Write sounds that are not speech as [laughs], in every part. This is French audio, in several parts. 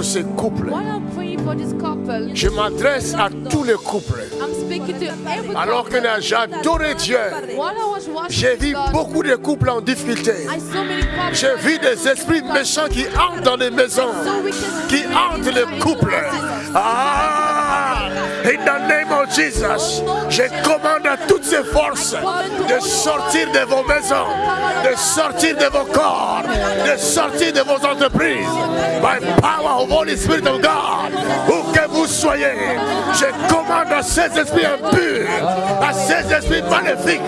pour ce couple. Je m'adresse à tous les couples. Alors que j'adorais Dieu, j'ai vu beaucoup de couples en difficulté. J'ai vu des esprits méchants qui entrent dans les maisons, qui entrent les couples. Ah, in the name of Jesus, je commande à toutes ces forces de sortir de vos maisons, de sortir de vos corps, de sortir de vos entreprises. By power of Holy Spirit of God, où que vous soyez, je commande à ces esprits impurs, à ces esprits maléfiques,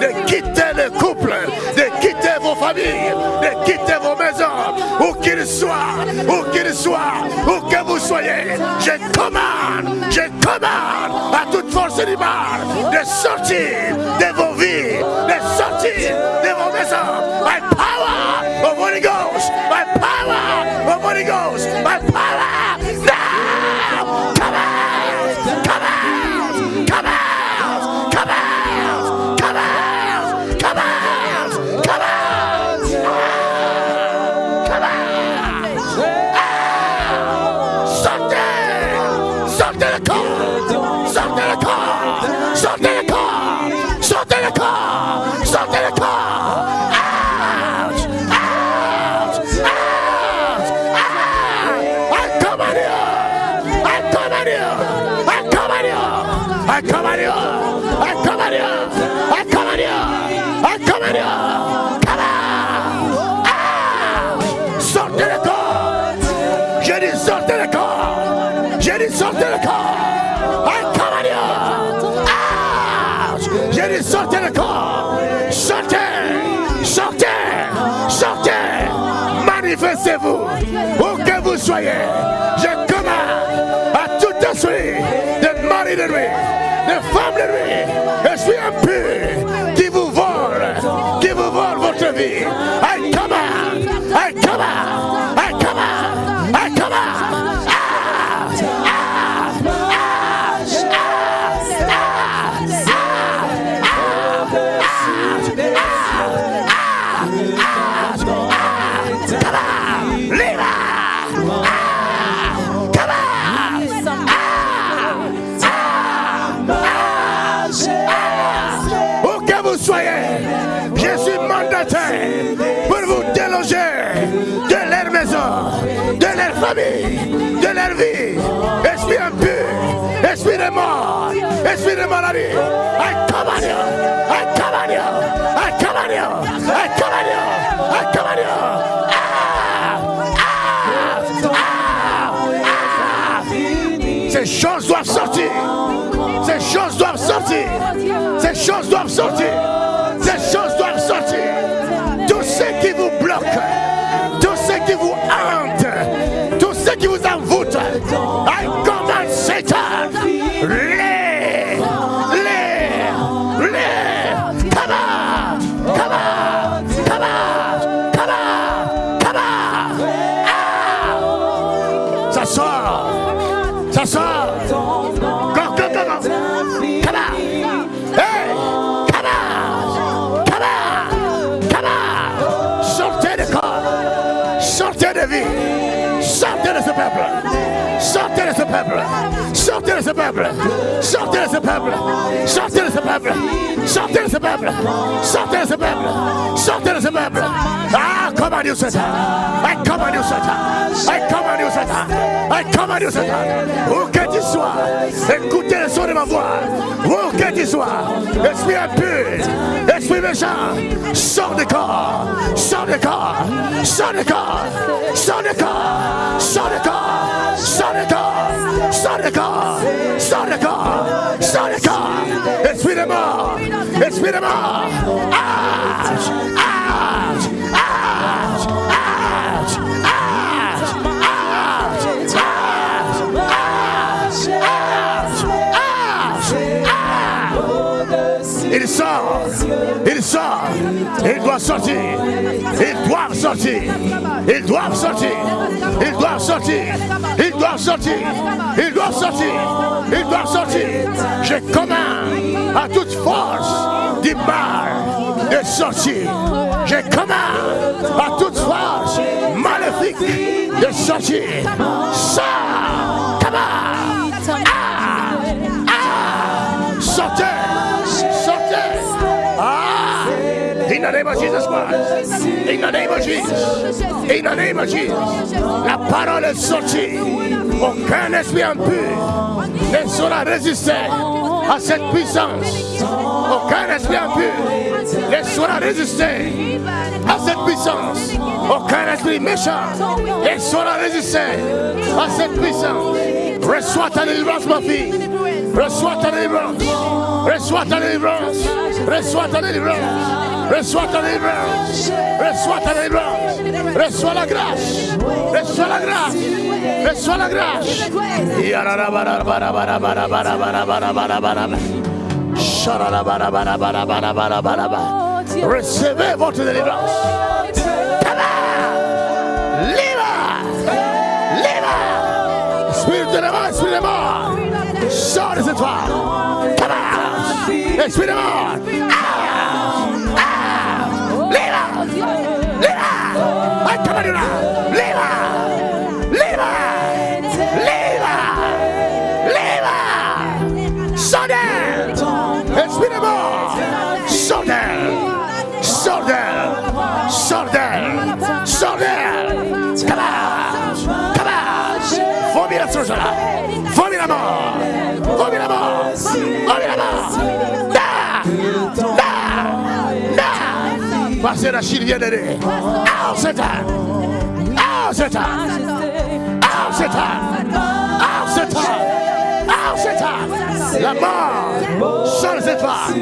de quitter les couples, de quitter vos familles, de quitter vos maisons, où qu'ils soient, où qu'ils soient, où que vous soyez, je commande, je commande à toute force du mal de sortir de vos vies, de sortir de vos maisons. By power of Holy Ghost, by power of Holy Ghost, Manifestez-vous. Où que vous soyez. Je commande à tout esprit de mari de nuit, de femme de nuit, esprit impur qui vous vole, qui vous vole votre vie. De leur vie. Esprit impur, esprit de mort, esprit de maladie. I command you, I command you, I command you, I you, I you. Ces choses doivent sortir. Ces choses doivent sortir. Ces choses doivent sortir. purple. Something is a purple. Something is a purple. Something is a purple. Something is a purple. Something is a purple. Something is a purple. Something is a purple. Ah, come on, you Satan. I come on, you Satan. I come on, you Satan. I come on, you Satan. Sois, écoutez le son de ma voix. Où que tu sois, esprit impur, esprit méchant, sors de corps, sors de corps, sors de corps, sors de corps, sors de corps, sors de corps, sors de corps, sors de corps, sors de corps, esprit de mort, esprit de mort. Out, out, sort, il sort, il doit sortir, ils doivent sortir, ils doivent sortir, ils doivent sortir, ils doivent sortir, ils doivent sortir, ils doivent sortir. Je commande à toute force du mal de sortir. Je commande à toute force maléfique de sortir. Sors. Come name of Jesus Christ. In the name of Jesus. In the name of Jesus. La parole est sortie. Aucun esprit impur ne saura résister à cette puissance. Aucun esprit impur ne saura résister à cette puissance. Aucun esprit méchant ne saura résister à cette puissance. Reçois ta délivrance, ma fille. Reçois ta délivrance. Reçois ta délivrance. Reçois ta délivrance. Reçois ta délivrance. Reçois ta délivrance. Reçois la grâce. Reçois la grâce. Reçois la grâce. Recevez votre délivrance. Esprit de mort! Sors de cette out! Esprit de mort! Out! chose-là. Vomis la mort. Vomis la mort. Vomis la mort. Parce que la Chine vient d'aider. Ah, ah, ah, la mort! De cette femme!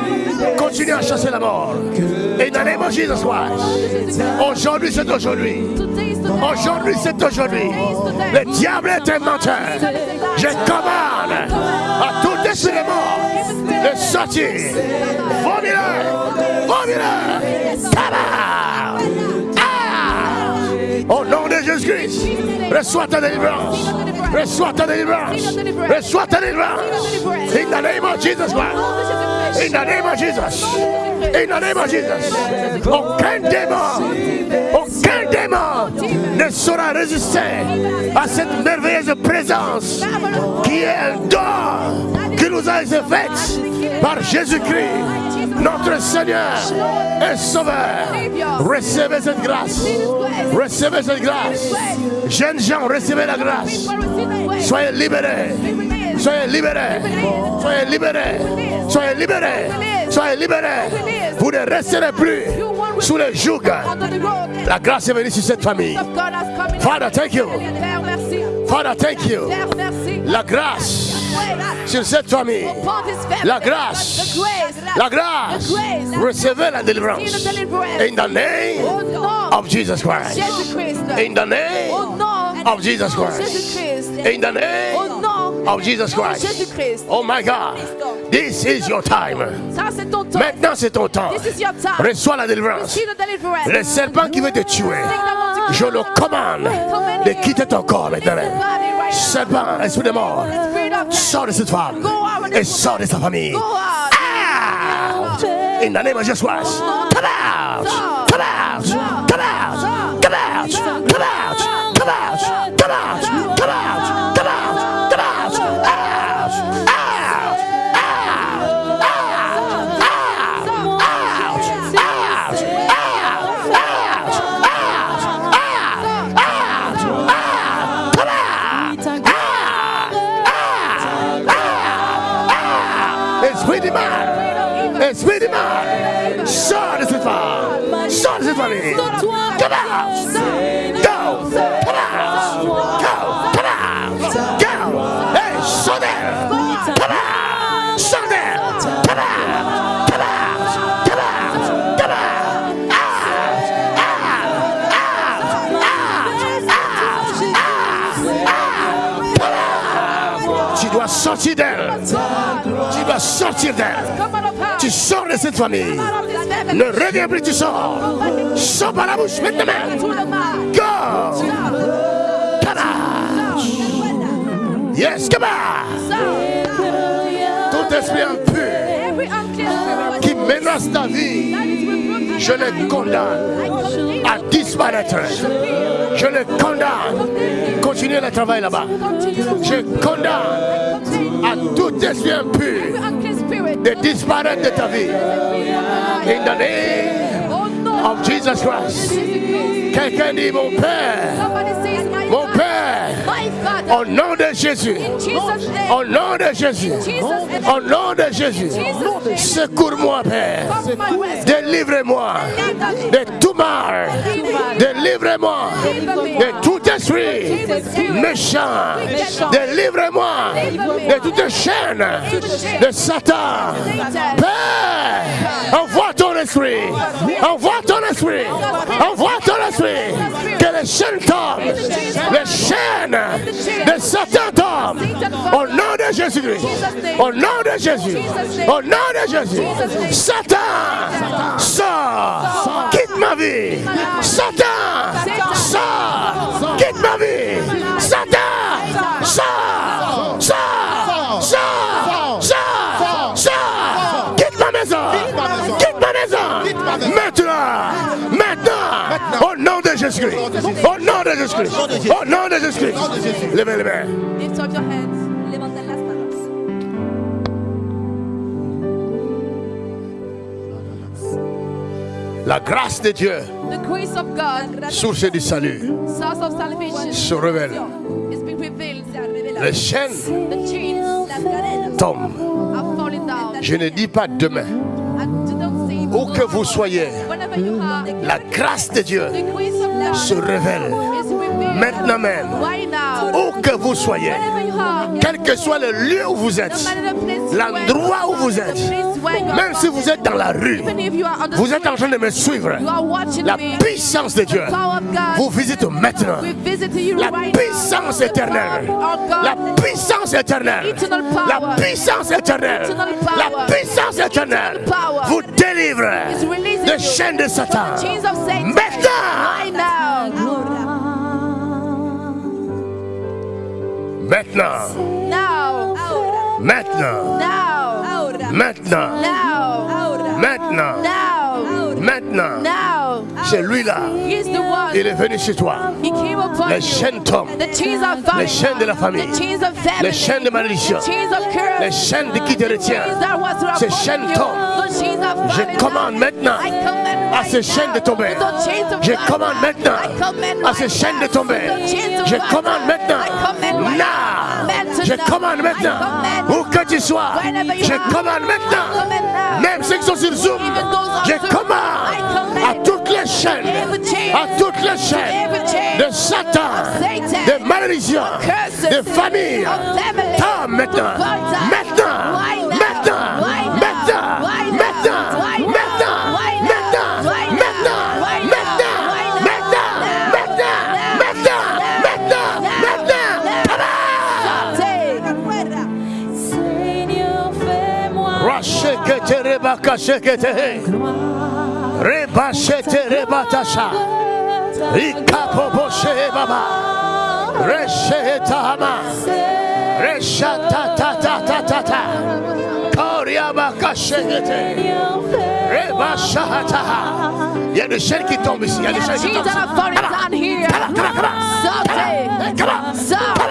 Continue à chasser la mort. Et dans les mots Jesus. Aujourd'hui, c'est aujourd'hui. Aujourd'hui, c'est aujourd'hui. Le diable est un menteur. Je commande à tout esprit de mort de sortir. Vomis-le! Vomis-le! Tabac! Au nom de Jésus-Christ, reçois ta délivrance. Reçois ta délivrance. Reçois ta délivrance. In the name of Jesus Christ. In the name of Jesus. In the name of Jesus. Aucun démon, saura résister à cette merveilleuse présence qui est don qui nous a été faite par Jésus-Christ, notre Seigneur et Sauveur. Recevez cette grâce. Recevez cette grâce. Jeunes gens, recevez la grâce. Soyez libérés. Soyez libérés. Soyez libérés. Soyez libérés. Soyez libérés. Vous ne resterez plus sous le joug. La grâce est venue sur cette famille. Father, thank you. Father, thank you. La grâce sur cette famille. La grâce. La grâce. Recevez la délivrance. In the name of Jesus Christ. In the name of Jesus Christ. In the name of Jesus Christ. Oh my God. This is your time. Maintenant, c'est ton temps. Reçois la délivrance. Le serpent qui veut te tuer, je le commande de quitter ton corps maintenant. Serpent, esprit de mort, sors de cette femme et sors de sa famille. Out. Out! In the name of Jesus Christ. Come out! Come out! Come out! Come out! Come out! Come out! Come out! Come out! Go. Go. Go. Hey, Tu dois sortir d'elle. Tu dois sortir d'elle. Tu sors de cette famille. Le reggae brutissant sort par la bouche maintenant. Go! Kabah! Yes, Kabah! Tout esprit impur qui menace ta vie, je le condamne à disparaître. Je le condamne Continuez le travail là-bas. Je condamne à tout esprit impur de disparaître de ta vie. In the name of Jesus Christ. Quelqu'un dit mon Père, mon. Père, au nom de Jésus, au nom de Jésus, au nom de Jésus, secours-moi Père, délivrez-moi de tout mal, délivrez-moi de tout esprit méchant, délivrez-moi de toute chaîne de Satan. Père, envoie ton esprit, envoie ton esprit, envoie ton esprit, que les chaînes tombent, les chaînes de Satan tombent, au nom de Jésus-Christ, au nom de Jésus, au nom de Jésus, Satan, sors, quitte ma vie, Satan, sors, quitte ma vie, Satan, sors, sors, sors, sors, sors, quitte ma maison, quitte ma maison, maintenant, maintenant, au nom de Jésus-Christ, au nom de Jésus-Christ, au nom de Jésus-Christ, levez les mains. Lift up your hands. La grâce de Dieu, God, source du salut, se révèle. Les chaînes tombent. Je ne dis pas demain. Où que vous soyez, la grâce de Dieu se révèle. maintenant même où que vous soyez, quel que soit le lieu où vous êtes, l'endroit où vous êtes, même si vous êtes dans la rue, vous êtes en train de me suivre, la puissance de Dieu vous visite maintenant. La puissance éternelle, la puissance éternelle, la puissance éternelle, la puissance éternelle vous délivre des chaînes de Satan. Maintenant! Maintenant. Maintenant. Maintenant. Maintenant. Maintenant. C'est lui-là. Il est venu chez toi. Les chaînes tombent. Les chaînes de la famille. Les chaînes de malédiction. Les chaînes de qui te retient. Ces chaînes tombent. Je commande maintenant à ces chaînes de tomber. Je commande maintenant à ces chaînes de tomber. Je commande maintenant. Now. Je commande maintenant. Où que tu sois, je commande maintenant. Même ceux qui sont sur Zoom, je commande à toutes les chaînes, à toutes les chaînes de Satan, de malédiction, de famille. Tom, maintenant, maintenant, maintenant, maintenant, maintenant, maintenant. shekete rebaka shekete reba rebatasha ikapo baba resheta hama reshata ta ta ta ta ta kariaba kashekete reba shahata yeni shirki tombisi yeni shirki tombisi come on. come on come on. Come on. Come on.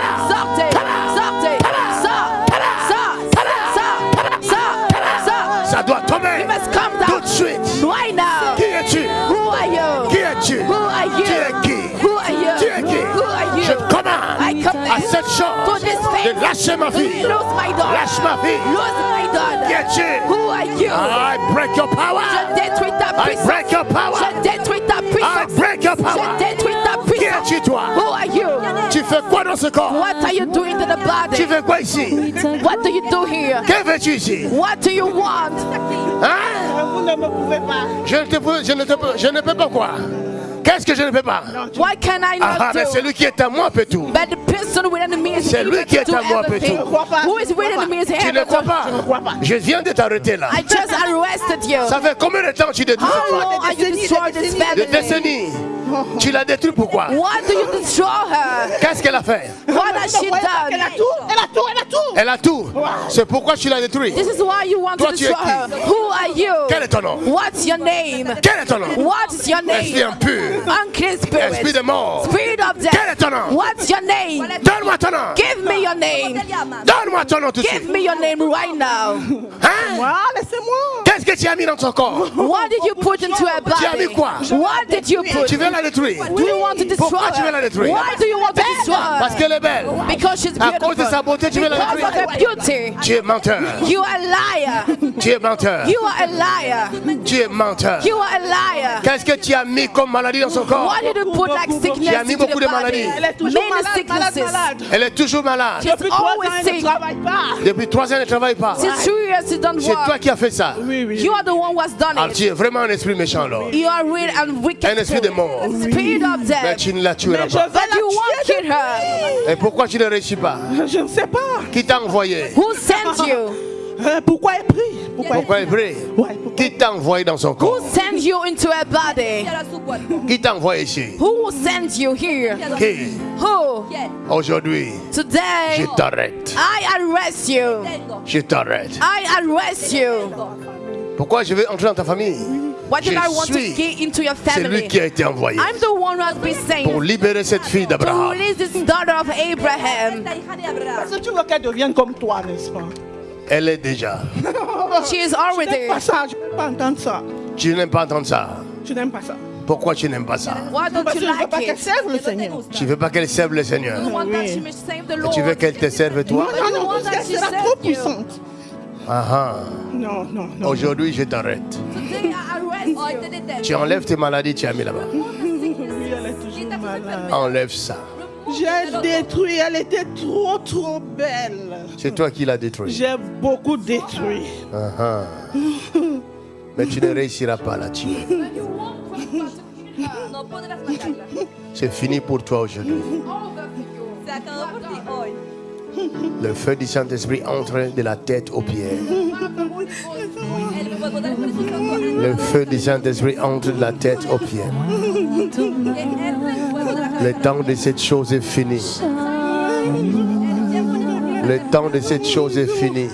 Cette to chose this faith de lâcher ma fille. Lose my daughter. Lâche ma fille. Lose my daughter. Qui es-tu? Who are you? I break your power. Je détruis ta I break your power. Je détruis ta I break your power. Je détruis ta Qui puissance. es-tu toi? Who are you? Tu fais quoi dans ce corps? What are you doing to the Tu fais quoi ici? What do you do here? Que veux-tu ici? What do you want? Hein? Vous ne me pouvez pas. Je ne, te peux, je, ne te je ne peux pas quoi? Qu'est-ce que je ne peux pas? What can I Ah, not mais celui qui est à moi peut tout. But the, pe- person within me is C'est lui qui est à moi, Who is within me is Tu ne crois pas? Je viens de t'arrêter là. I just arrested you. Ça fait combien de temps que tu détruis How cette long femme are you décennies, this. Tu l'as détruit pourquoi? Why do you destroy her? Qu'est-ce qu'elle a fait? What has she Elle a done? tout, elle a tout, elle a tout. Oh. Elle a tout. C'est pourquoi tu l'as détruit. This is why you want to Toi, es destroy her. Who are you? Quel est ton nom What's your name? Quel est ton nom What is your Esprit name? impur. Unclean Esprit spirit. de mort. Spirit of Quel est ton nom What's your name? Donne-moi ton nom. Give me your name. Donne-moi ton nom tout de Give me your name right now. Hein Moi, laissez-moi. Qu'est-ce que tu as mis dans ton corps? What did you put into her Tu as mis body? quoi? What did you put? Tu veux la détruire Do you want to destroy? Pourquoi tu veux la her? détruire? Why do you want to destroy? Parce her? qu'elle est belle. Because she's À cause de sa beautiful. beauté, tu veux la Because of détruire. her beauty. Tu es menteur. You are a liar. Tu es menteur. You are a liar. Tu es menteur. You are a liar. Qu'est-ce que tu as mis comme maladie dans son corps? Why did you put like Tu as sickness mis beaucoup de body? maladies. Elle est toujours malade, malade. Elle est toujours malade. Depuis trois ans, elle ne sick. travaille pas. Depuis trois ans, elle ne travaille pas. C'est toi qui as fait ça. Oui, oui. You are the one who has done it. tu es vraiment un esprit méchant alors. You are real and wicked. Un esprit de mort. Spirit of Mais death. tu ne la tueras Mais pas. But you won't kill her. Et pourquoi tu ne réussis pas? Je ne sais pas. Qui t'a envoyé? Who sent you? [laughs] Euh, pourquoi elle prie? Pourquoi Pourquoi elle prie? Ouais, pourquoi Qui t'a envoyé dans son corps? Who sent you into her body? Qui t'a envoyé ici? Who sent you here? Qui? Who? Aujourd'hui, Today, je t'arrête. I arrest you. Je t'arrête. I arrest you. Pourquoi je vais entrer dans ta famille? Why did Je I want to suis get into your C'est lui family? qui a été envoyé I'm the one who has been pour sent libérer cette fille to d'Abraham. release this daughter of Abraham. Parce que tu veux qu'elle devienne comme toi, n'est-ce pas? Elle est déjà. [laughs] She is Je already. n'aime pas ça, je ne peux pas entendre ça. Tu n'aimes pas entendre ça. Je n'aime pas ça. Pourquoi tu n'aimes pas ça? Why don't Parce you que je ne veux pas like qu'elle serve le Seigneur. Tu veux pas qu'elle serve le Seigneur. Oui. Et tu veux qu'elle te serve toi? Non, non, non, parce qu'elle sera serve trop puissante. Ah ah. Non, non, non. Aujourd'hui, je t'arrête. Today I arrest you. Tu enlèves tes maladies, tu as mis là-bas. Oui, elle est toujours malade. Enlève ça. J'ai détruit, elle était trop, trop belle. C'est toi qui l'as détruit. J'ai beaucoup détruit. Ah ah. Mais tu ne réussiras pas tuer. Podrás matarla. [laughs] C'est fini pour toi aujourd'hui. Le feu du Saint-Esprit entre de la tête aux pieds. Le feu du Saint-Esprit entre de la tête aux pieds. de Le temps de cette chose est fini. Le temps de cette chose est fini.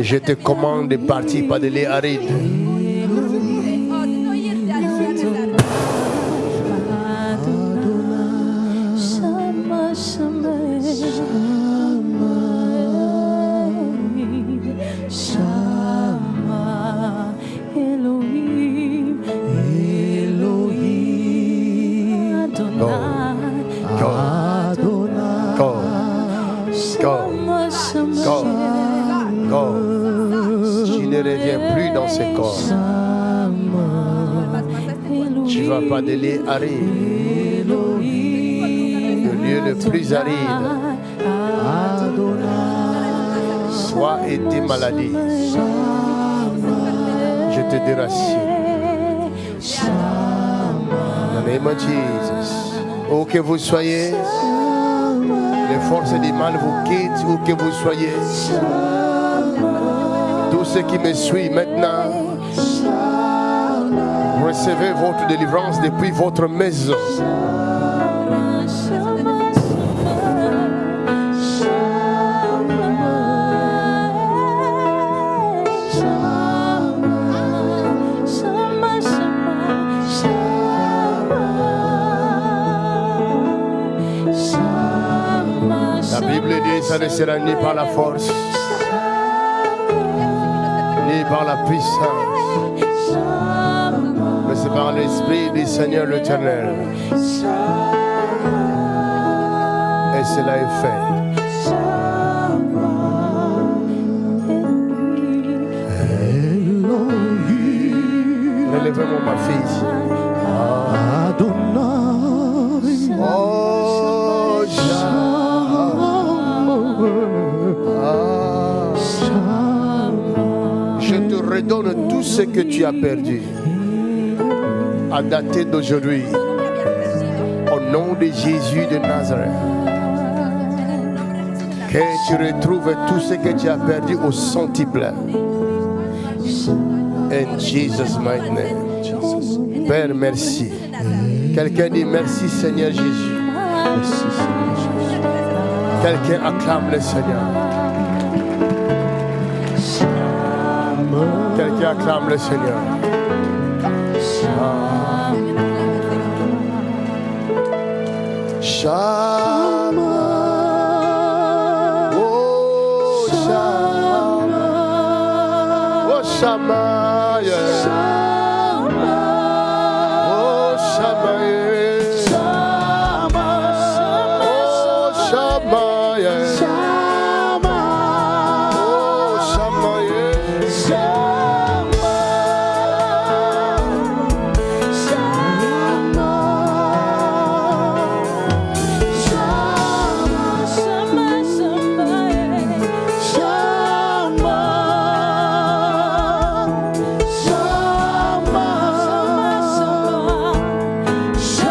Je te commande de partir par des lieux arides. Dans corps. Tu vas pas de lieux arides. Le lieu le plus aride. Toi et tes maladies. Je te déracine. Dans. Où que vous soyez, les forces du mal vous quittent, où que vous soyez. Qui me suivent maintenant, recevez votre délivrance depuis votre maison. La Bible dit ça ne sera ni par la force, par la puissance, mais c'est par l'Esprit du Seigneur l'Éternel. Et cela est fait. Relevez-moi ma fille. Redonne tout ce que tu as perdu. À dater d'aujourd'hui, au nom de Jésus de Nazareth. Que tu retrouves tout ce que tu as perdu au centuple. In Jesus' mighty name. Père, merci. Quelqu'un dit merci Seigneur Jésus. Quelqu'un acclame le Seigneur. acclame le Seigneur. Shama. Oh, Shama. Oh, Shama.